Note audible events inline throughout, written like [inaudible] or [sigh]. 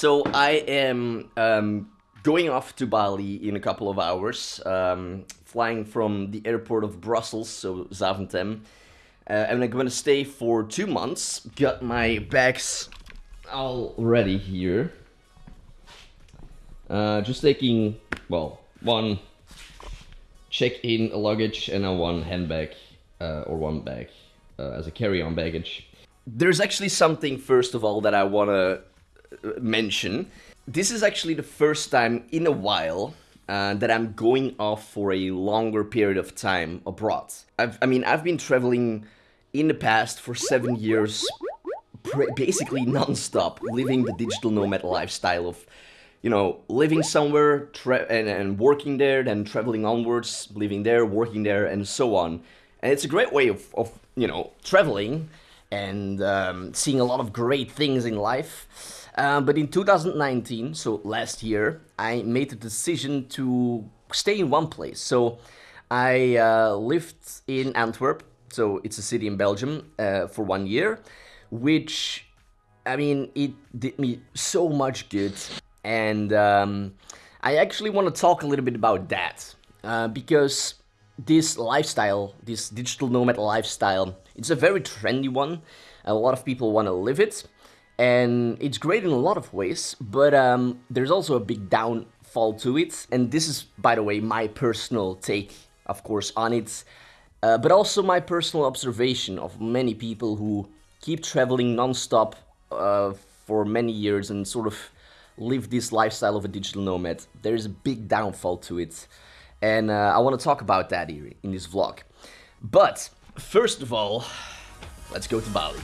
So I am um, going off to Bali in a couple of hours, um, flying from the airport of Brussels, so Zaventem. Uh, and I'm going to stay for two months. Got my bags all ready here. Uh, just taking, well, one check-in luggage and a one handbag uh, or one bag uh, as a carry-on baggage. There's actually something, first of all, that I want to mention. This is actually the first time in a while uh, that I'm going off for a longer period of time abroad. I've, I mean, I've been traveling in the past for seven years, basically non-stop, living the digital nomad lifestyle of, you know, living somewhere and, and working there, then traveling onwards, living there, working there, and so on. And it's a great way of, of you know, traveling and um, seeing a lot of great things in life. Uh, but in 2019, so last year, I made the decision to stay in one place. So I uh, lived in Antwerp so it's a city in Belgium uh, for one year, which, I mean, it did me so much good. And um, I actually want to talk a little bit about that uh, because this lifestyle, this digital nomad lifestyle, it's a very trendy one. A lot of people want to live it and it's great in a lot of ways, but um, there's also a big downfall to it. And this is, by the way, my personal take, of course, on it. Uh, but also my personal observation of many people who keep traveling non-stop uh, for many years and sort of live this lifestyle of a digital nomad. There is a big downfall to it. And uh, I want to talk about that here in this vlog. But first of all, let's go to Bali.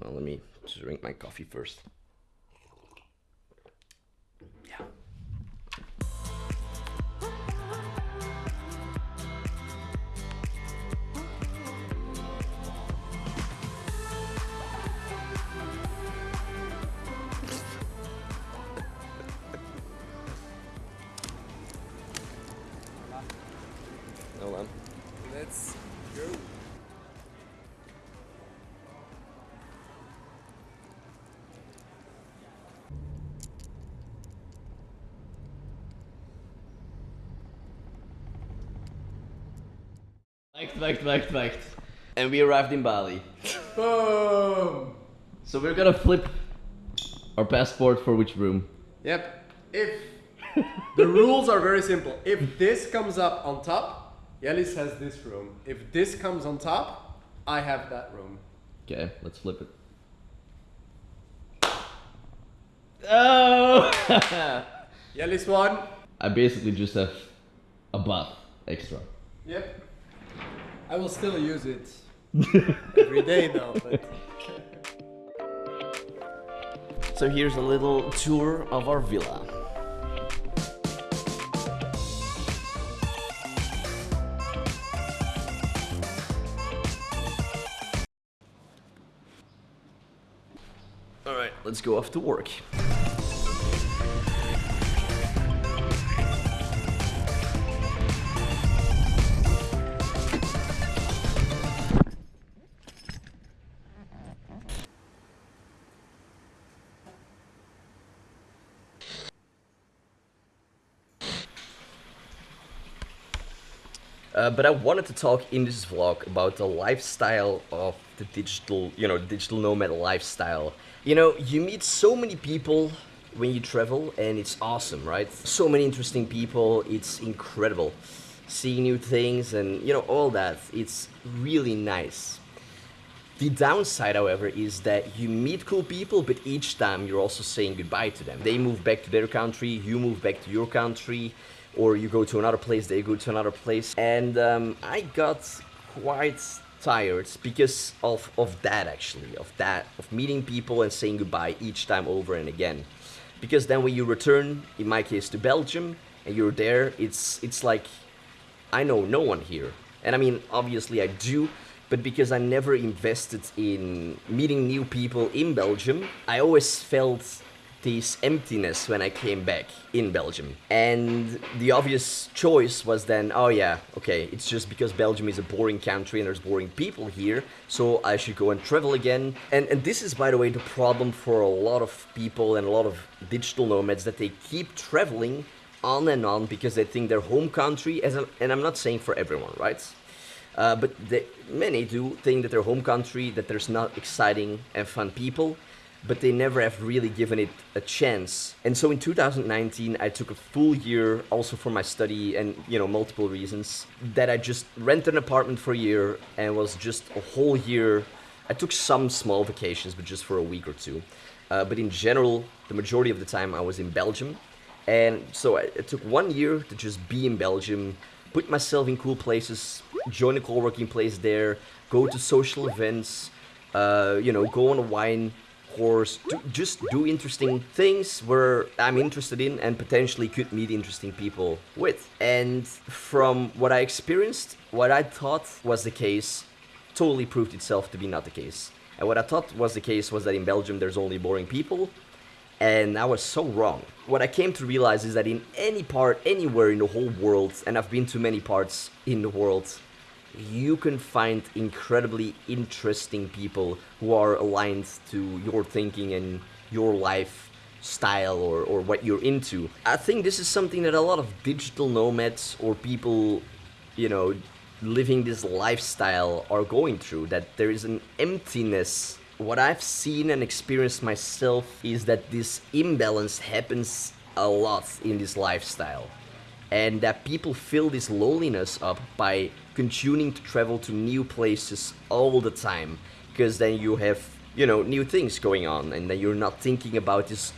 Well, let me drink my coffee first. Wacht, wacht, wacht, wacht. And we arrived in Bali. Boom! So we're gonna flip our passport for which room? Yep. If the rules are very simple. If this comes up on top, Yellis has this room. If this comes on top, I have that room. Okay, let's flip it. Oh! [laughs] Yellis won. I basically just have a bath extra. Yep. I will still use it [laughs] every day though. But... So here's a little tour of our villa. Alright, let's go off to work. Uh, but I wanted to talk in this vlog about the lifestyle of the digital, you know, digital nomad lifestyle. You know, you meet so many people when you travel and it's awesome, right? So many interesting people, it's incredible. Seeing new things and, you know, all that, it's really nice. The downside, however, is that you meet cool people, but each time you're also saying goodbye to them. They move back to their country, you move back to your country, or you go to another place, they go to another place. And um, I got quite tired because of, of that actually, of that, of meeting people and saying goodbye each time over and again. Because then when you return, in my case to Belgium, and you're there, it's, it's like, I know no one here. And I mean, obviously I do, but because I never invested in meeting new people in Belgium, I always felt this emptiness when I came back in Belgium. And the obvious choice was then, oh yeah, okay, it's just because Belgium is a boring country and there's boring people here, so I should go and travel again. And and this is by the way the problem for a lot of people and a lot of digital nomads that they keep traveling on and on because they think their home country as a, and I'm not saying for everyone, right? Uh, but they, many do think that their home country that there's not exciting and fun people but they never have really given it a chance. And so in 2019, I took a full year also for my study and, you know, multiple reasons that I just rented an apartment for a year and was just a whole year. I took some small vacations, but just for a week or two. Uh, but in general, the majority of the time I was in Belgium. And so I, it took one year to just be in Belgium, put myself in cool places, join a co-working place there, go to social events, uh, you know, go on a wine course, do, just do interesting things where I'm interested in and potentially could meet interesting people with. And from what I experienced, what I thought was the case totally proved itself to be not the case. And what I thought was the case was that in Belgium there's only boring people, and I was so wrong. What I came to realize is that in any part, anywhere in the whole world, and I've been to many parts in the world, you can find incredibly interesting people who are aligned to your thinking and your life style or, or what you're into. I think this is something that a lot of digital nomads or people, you know, living this lifestyle are going through, that there is an emptiness. What I've seen and experienced myself is that this imbalance happens a lot in this lifestyle and that people fill this loneliness up by continuing to travel to new places all the time because then you have you know new things going on and then you're not thinking about this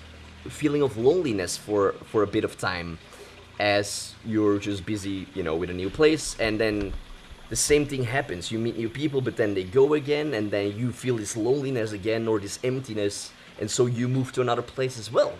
feeling of loneliness for for a bit of time as you're just busy you know with a new place and then the same thing happens. You meet new people but then they go again and then you feel this loneliness again or this emptiness and so you move to another place as well.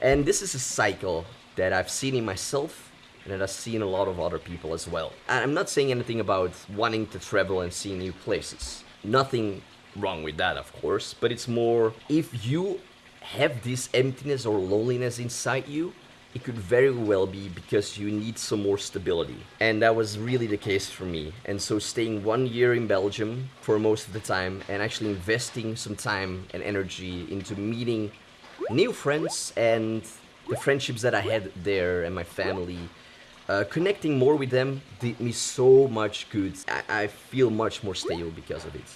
And this is a cycle that i've seen in myself and it has seen a lot of other people as well. I'm not saying anything about wanting to travel and see new places. Nothing wrong with that, of course, but it's more if you have this emptiness or loneliness inside you, it could very well be because you need some more stability. And that was really the case for me. And so staying one year in Belgium for most of the time and actually investing some time and energy into meeting new friends and the friendships that I had there and my family uh, connecting more with them did me so much good. I, I feel much more stable because of it.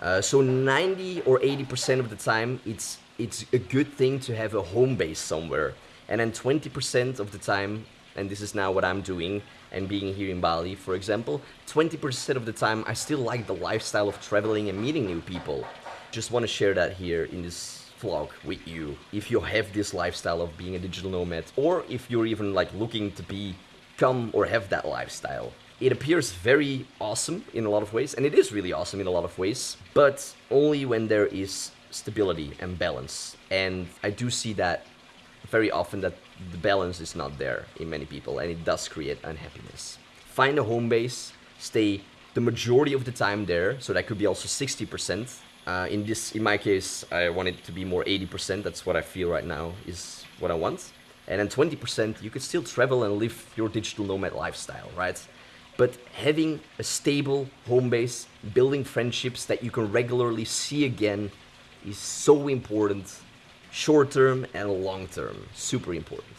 Uh, so 90 or 80% of the time, it's it's a good thing to have a home base somewhere. And then 20% of the time, and this is now what I'm doing, and being here in Bali, for example, 20% of the time, I still like the lifestyle of traveling and meeting new people. Just want to share that here in this vlog with you. If you have this lifestyle of being a digital nomad, or if you're even like looking to be come or have that lifestyle. It appears very awesome in a lot of ways, and it is really awesome in a lot of ways, but only when there is stability and balance. And I do see that very often that the balance is not there in many people, and it does create unhappiness. Find a home base, stay the majority of the time there, so that could be also 60%. Uh, in this, in my case, I want it to be more 80%. That's what I feel right now is what I want and then 20% you could still travel and live your digital nomad lifestyle, right? But having a stable home base, building friendships that you can regularly see again is so important, short term and long term, super important.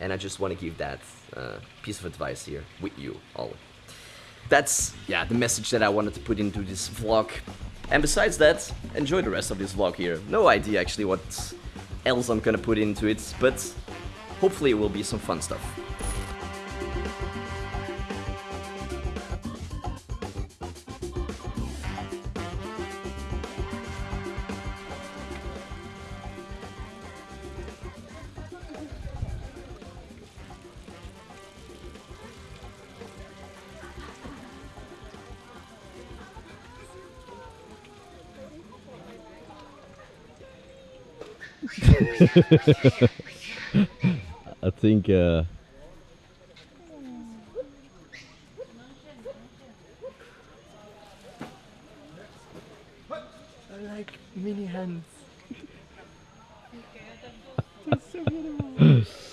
And I just want to give that uh, piece of advice here with you all. That's, yeah, the message that I wanted to put into this vlog. And besides that, enjoy the rest of this vlog here. No idea actually what else I'm gonna put into it, but hopefully it will be some fun stuff. [laughs] I think uh, I like mini hands. [laughs] so beautiful. [laughs]